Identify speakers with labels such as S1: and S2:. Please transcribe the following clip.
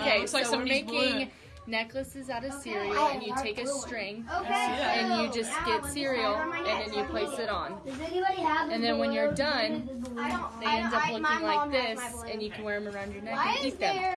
S1: Okay,
S2: um, so,
S1: so we're making necklaces out of cereal, and you take a string,
S3: Okay.
S1: and you just get cereal, and then you place it on. And then when you're done, They end up looking like this, and you can wear them around your neck and eat them.